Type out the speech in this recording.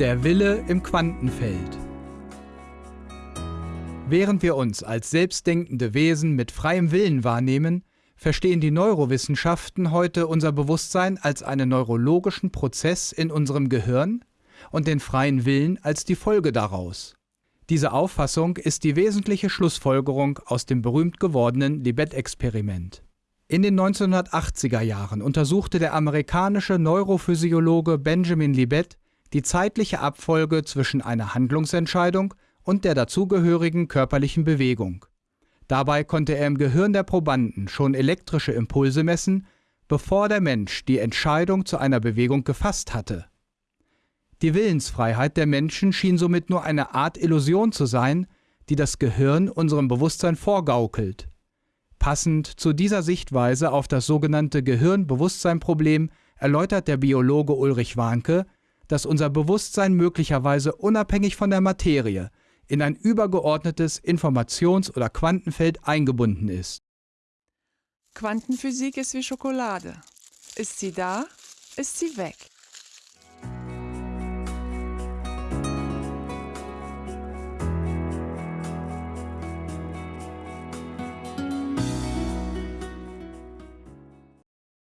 Der Wille im Quantenfeld. Während wir uns als selbstdenkende Wesen mit freiem Willen wahrnehmen, verstehen die Neurowissenschaften heute unser Bewusstsein als einen neurologischen Prozess in unserem Gehirn und den freien Willen als die Folge daraus. Diese Auffassung ist die wesentliche Schlussfolgerung aus dem berühmt gewordenen Libet-Experiment. In den 1980er Jahren untersuchte der amerikanische Neurophysiologe Benjamin Libet die zeitliche Abfolge zwischen einer Handlungsentscheidung und der dazugehörigen körperlichen Bewegung. Dabei konnte er im Gehirn der Probanden schon elektrische Impulse messen, bevor der Mensch die Entscheidung zu einer Bewegung gefasst hatte. Die Willensfreiheit der Menschen schien somit nur eine Art Illusion zu sein, die das Gehirn unserem Bewusstsein vorgaukelt. Passend zu dieser Sichtweise auf das sogenannte Gehirn-Bewusstsein-Problem erläutert der Biologe Ulrich Warnke, dass unser Bewusstsein möglicherweise unabhängig von der Materie in ein übergeordnetes Informations- oder Quantenfeld eingebunden ist. Quantenphysik ist wie Schokolade. Ist sie da, ist sie weg.